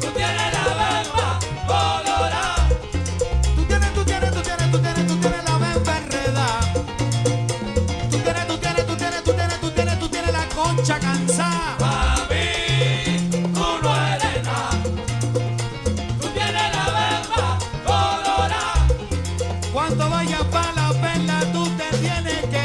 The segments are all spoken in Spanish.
Tú tienes la berma colorada, tú tienes tú tienes tú tienes tú tienes tú tienes la berma enredada, tú tienes tú tienes tú tienes tú tienes tú tienes tú tienes la concha cansada, baby, tú no eres nada. Tú tienes la berma colorada, cuando vayas para la perla, tú te tienes que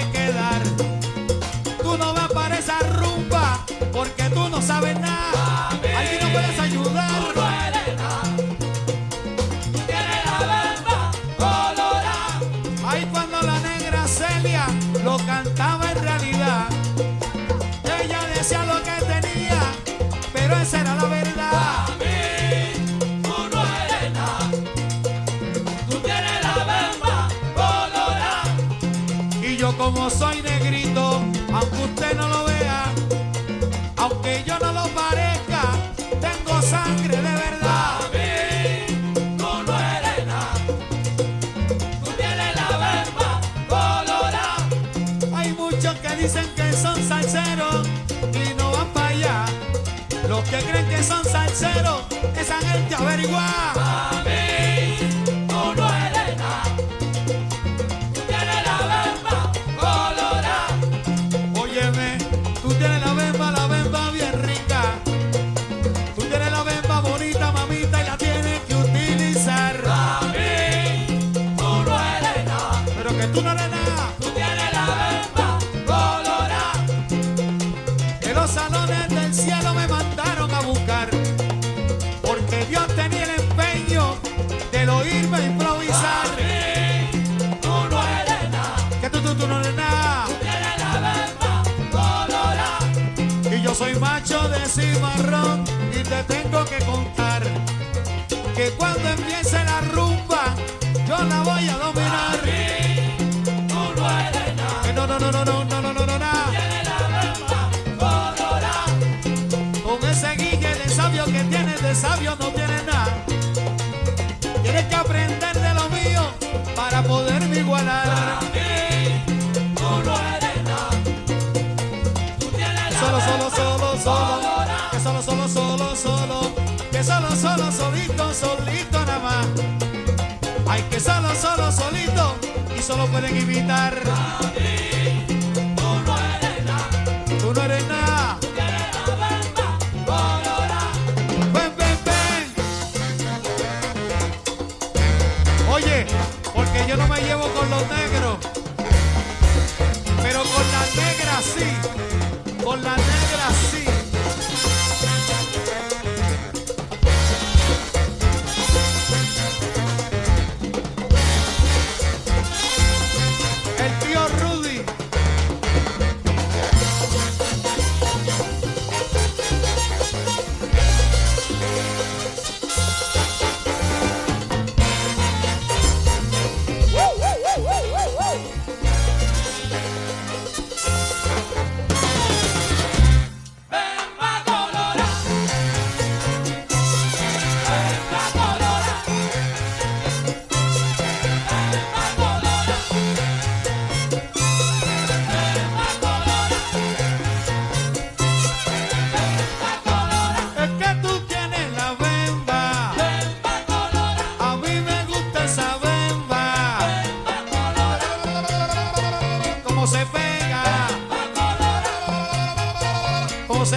esa gente averigua. Mami, tú no eres nada. Tú tienes la verba colorada. Óyeme, tú tienes la bemba, la bemba bien sabio que tienes de sabio no tienes nada. Tienes que aprender de lo mío para poderme igualar. Tú no eres nada. Tú tienes Solo, solo, solo, solo. Que solo, solo, solo, solo. Que solo, solo, solito, solito nada más. Hay que solo, solo, solito. Y solo pueden imitar. No eres nada. Ven, ven, ven. Oye, porque yo no me llevo con los negros, pero con las negras sí, con las negras sí.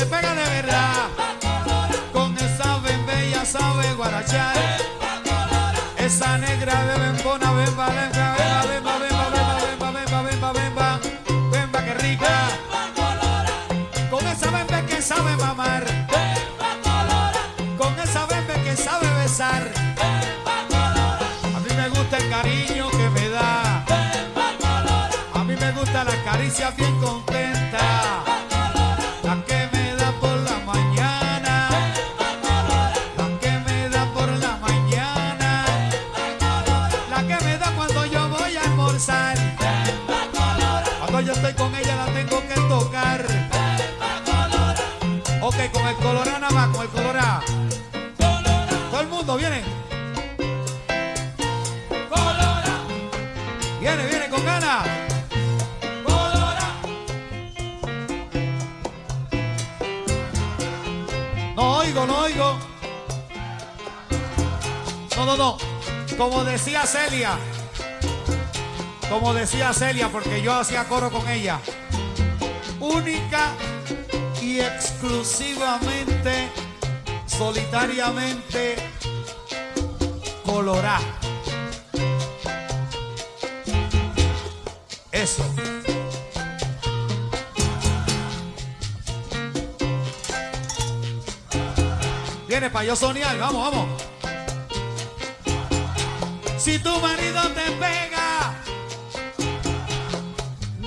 Se pega de verdad. Con esa ella sabe guarachar. Esa negra de bembona, bemba, bemba, bemba, bemba, bemba, bemba, bemba, bemba, bemba, que rica. Con esa bemba que sabe mamar. Con esa bemba que sabe besar. A mí me gusta el cariño que me da. A mí me gusta la caricia bien contenta. Colorado más, con el colorado. Todo el mundo viene. Viene, viene con ganas. No oigo, no oigo. No, no, no. Como decía Celia. Como decía Celia, porque yo hacía coro con ella. Única y exclusivamente, solitariamente, colorá. Eso. Viene para yo soñar, vamos, vamos. Si tu marido te pega,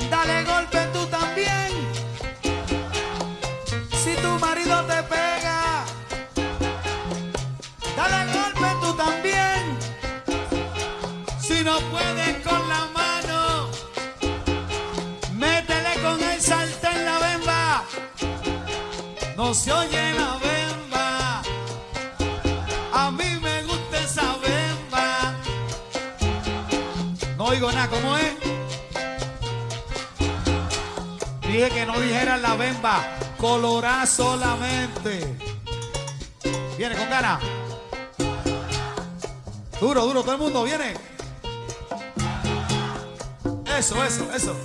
dale golpe tú también. no puedes con la mano, métele con el sartén la bemba. No se oye la bemba. A mí me gusta esa bemba. No oigo nada, ¿cómo es? Dije que no dijeran la bemba, colorá solamente. Viene con ganas. Duro, duro, todo el mundo, viene. Eso, eso, eso.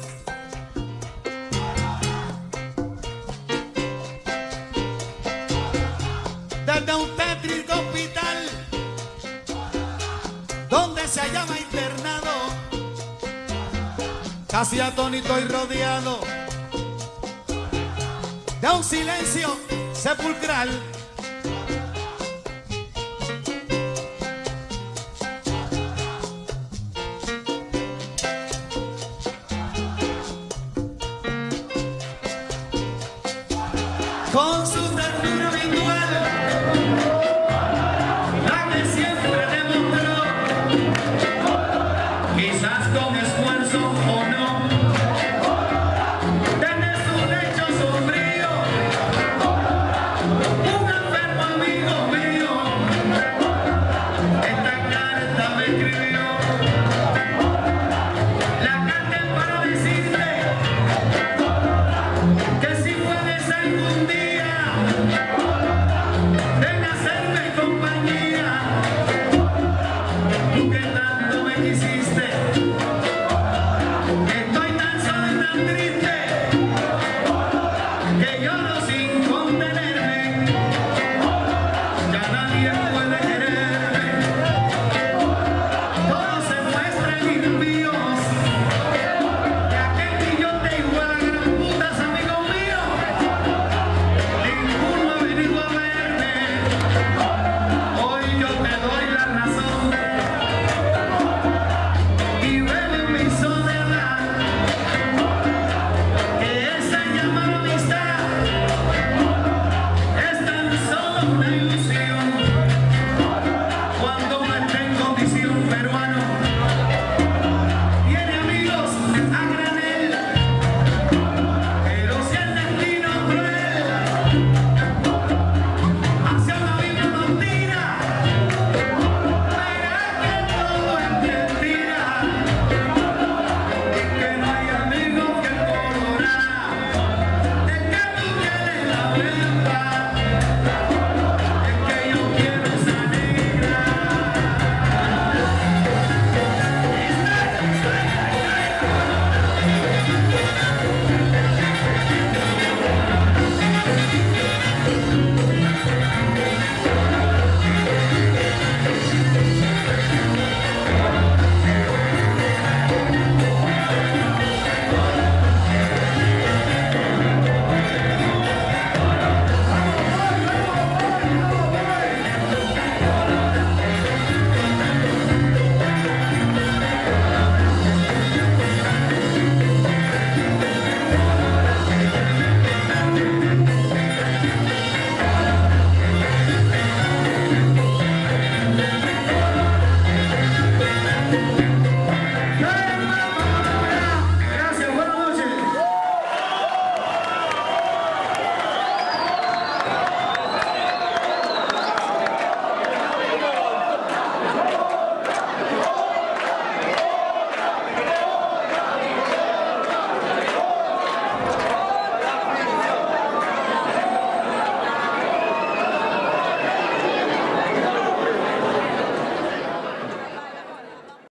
Desde un tétrico hospital donde se llama internado, casi atónito y rodeado de un silencio sepulcral. Con su crazy.